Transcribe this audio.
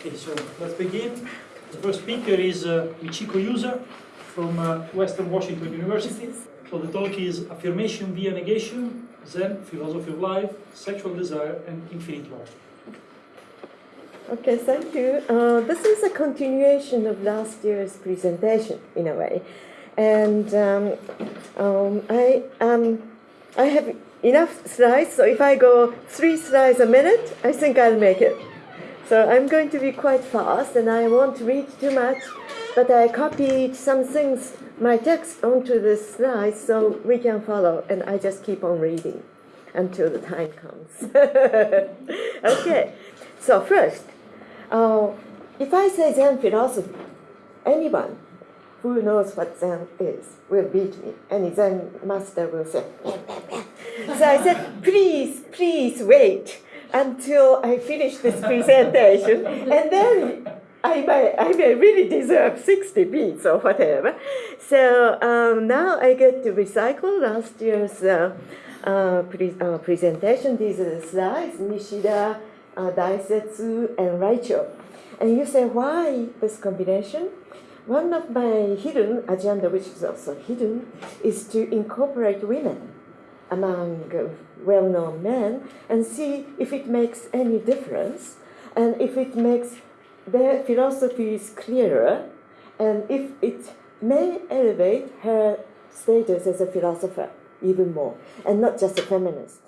Okay, so let's begin. The first speaker is uh, Michiko Yusa from uh, Western Washington University. So the talk is Affirmation via Negation, Zen, Philosophy of Life, Sexual Desire, and Infinite Love. Okay, thank you. Uh, this is a continuation of last year's presentation, in a way. And um, um, I, um, I have enough slides, so if I go three slides a minute, I think I'll make it. So I'm going to be quite fast, and I won't read too much, but I copied some things, my text, onto the slide so we can follow, and I just keep on reading until the time comes. okay, so first, uh, if I say Zen philosophy, anyone who knows what Zen is will beat me. Any Zen master will say. So I said, please, please wait until I finish this presentation, and then I may, I may really deserve 60 beats or whatever. So um, now I get to recycle last year's uh, uh, pre uh, presentation. These slides, Nishida, uh, Daisetsu, and Raicho. And you say, why this combination? One of my hidden agenda, which is also hidden, is to incorporate women among well-known men and see if it makes any difference and if it makes their philosophies clearer and if it may elevate her status as a philosopher even more and not just a feminist.